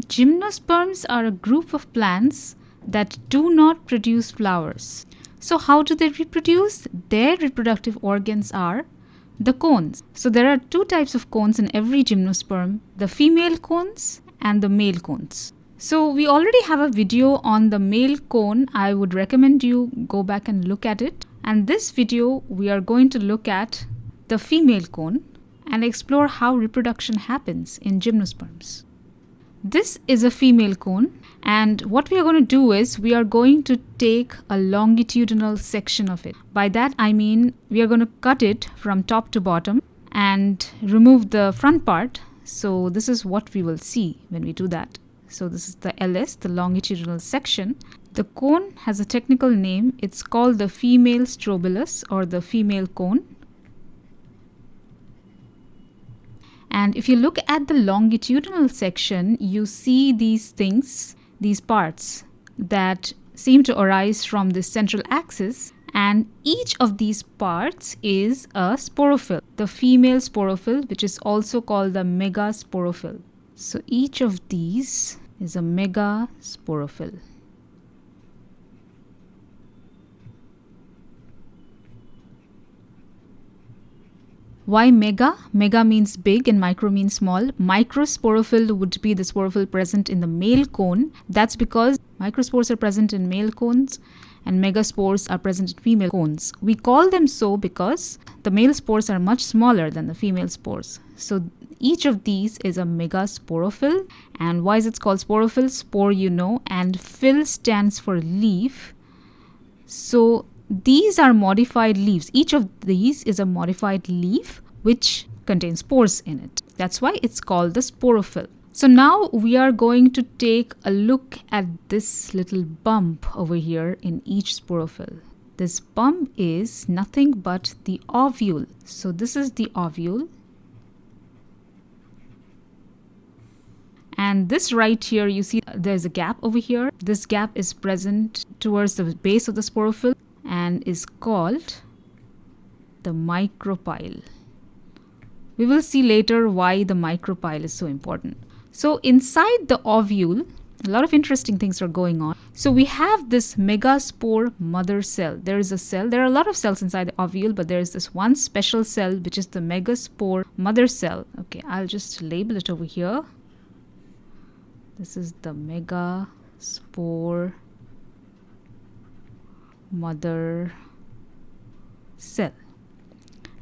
Gymnosperms are a group of plants that do not produce flowers. So, how do they reproduce? Their reproductive organs are the cones. So, there are two types of cones in every gymnosperm the female cones and the male cones. So, we already have a video on the male cone. I would recommend you go back and look at it. And this video, we are going to look at the female cone and explore how reproduction happens in gymnosperms. This is a female cone and what we are going to do is we are going to take a longitudinal section of it. By that I mean we are going to cut it from top to bottom and remove the front part. So this is what we will see when we do that. So this is the LS, the longitudinal section. The cone has a technical name. It's called the female strobilus or the female cone. And if you look at the longitudinal section, you see these things, these parts that seem to arise from the central axis and each of these parts is a sporophyll, the female sporophyll which is also called the megasporophyll. So each of these is a megasporophyll. Why mega? Mega means big and micro means small. Microsporophyll would be the sporophyll present in the male cone. That's because microspores are present in male cones and megaspores are present in female cones. We call them so because the male spores are much smaller than the female spores. So each of these is a megasporophyll. And why is it called sporophyll? Spore you know and phyll stands for leaf. So these are modified leaves. Each of these is a modified leaf which contains spores in it. That's why it's called the sporophyll. So now we are going to take a look at this little bump over here in each sporophyll. This bump is nothing but the ovule. So this is the ovule. And this right here, you see there's a gap over here. This gap is present towards the base of the sporophyll and is called the micropyle. We will see later why the micropyle is so important. So inside the ovule, a lot of interesting things are going on. So we have this megaspore mother cell. There is a cell. There are a lot of cells inside the ovule, but there is this one special cell which is the megaspore mother cell. Okay, I'll just label it over here. This is the megaspore mother cell.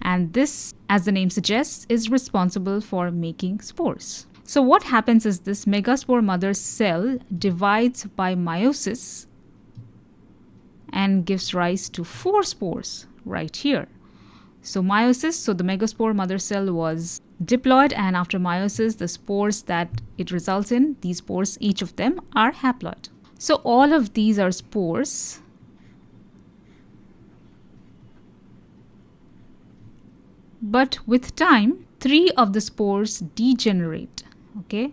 And this, as the name suggests, is responsible for making spores. So what happens is this megaspore mother cell divides by meiosis and gives rise to four spores right here. So meiosis, so the megaspore mother cell was diploid and after meiosis, the spores that it results in, these spores, each of them are haploid. So all of these are spores but with time three of the spores degenerate okay?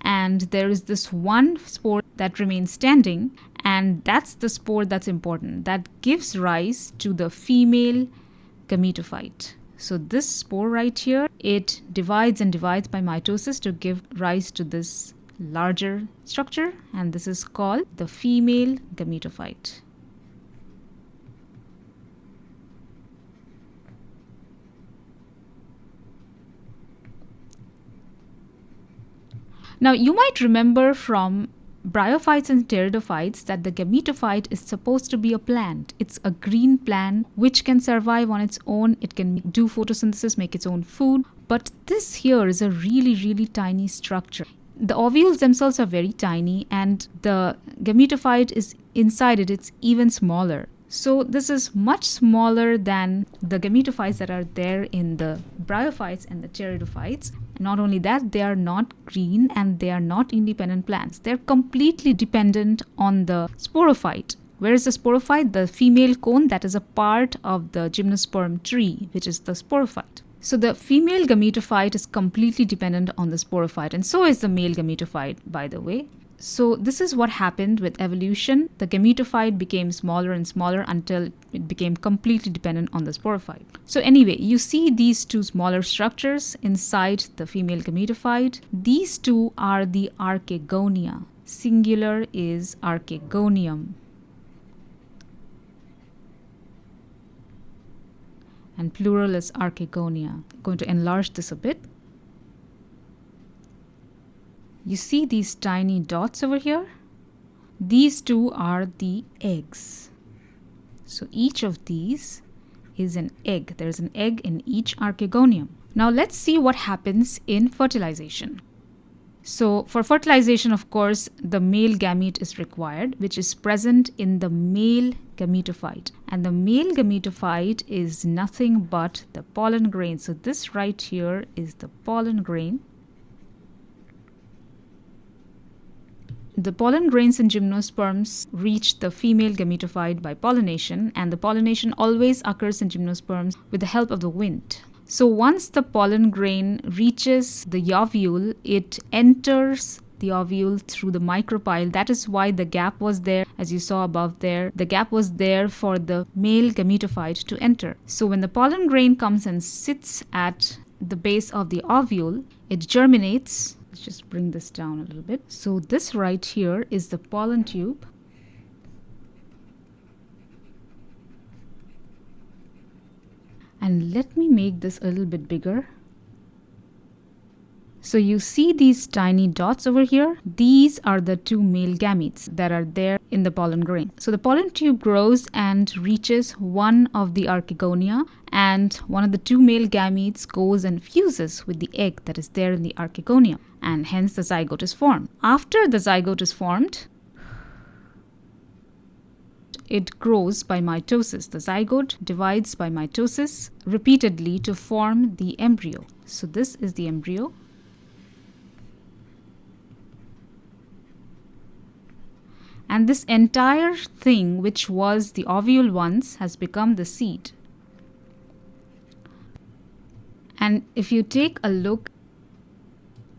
And there is this one spore that remains standing and that's the spore that's important. That gives rise to the female gametophyte. So this spore right here it divides and divides by mitosis to give rise to this larger structure and this is called the female gametophyte Now, you might remember from bryophytes and pteridophytes that the gametophyte is supposed to be a plant. It's a green plant which can survive on its own. It can do photosynthesis, make its own food. But this here is a really, really tiny structure. The ovules themselves are very tiny and the gametophyte is inside it, it's even smaller. So this is much smaller than the gametophytes that are there in the bryophytes and the pteridophytes. Not only that, they are not green and they are not independent plants. They're completely dependent on the sporophyte. Where is the sporophyte? The female cone that is a part of the gymnosperm tree, which is the sporophyte. So the female gametophyte is completely dependent on the sporophyte and so is the male gametophyte by the way. So this is what happened with evolution. The gametophyte became smaller and smaller until it became completely dependent on the sporophyte. So anyway, you see these two smaller structures inside the female gametophyte. These two are the archegonia. Singular is archegonium. And plural is archegonia. I'm going to enlarge this a bit. You see these tiny dots over here? These two are the eggs. So each of these is an egg. There's an egg in each archegonium. Now let's see what happens in fertilization. So for fertilization, of course, the male gamete is required, which is present in the male gametophyte. And the male gametophyte is nothing but the pollen grain. So this right here is the pollen grain. The pollen grains in gymnosperms reach the female gametophyte by pollination, and the pollination always occurs in gymnosperms with the help of the wind. So once the pollen grain reaches the ovule, it enters the ovule through the micropyle. That is why the gap was there, as you saw above there. The gap was there for the male gametophyte to enter. So when the pollen grain comes and sits at the base of the ovule, it germinates Let's just bring this down a little bit. So this right here is the pollen tube. And let me make this a little bit bigger. So you see these tiny dots over here? These are the two male gametes that are there in the pollen grain. So the pollen tube grows and reaches one of the archegonia and one of the two male gametes goes and fuses with the egg that is there in the archegonia and hence the zygote is formed. After the zygote is formed, it grows by mitosis. The zygote divides by mitosis repeatedly to form the embryo. So this is the embryo and this entire thing which was the ovule once has become the seed. And if you take a look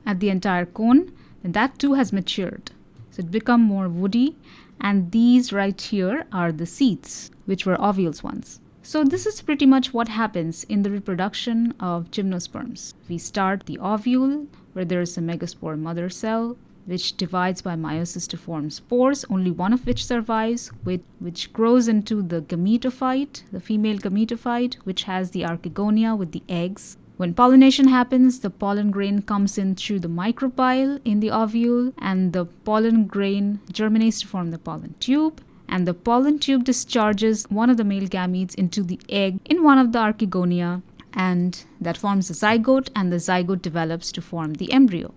at the entire cone, then that too has matured. So it become more woody and these right here are the seeds which were ovules once. So this is pretty much what happens in the reproduction of gymnosperms. We start the ovule where there is a megaspore mother cell which divides by meiosis to form spores, only one of which survives, with, which grows into the gametophyte, the female gametophyte, which has the archegonia with the eggs. When pollination happens, the pollen grain comes in through the micropyle in the ovule, and the pollen grain germinates to form the pollen tube. And the pollen tube discharges one of the male gametes into the egg in one of the archegonia, and that forms the zygote, and the zygote develops to form the embryo.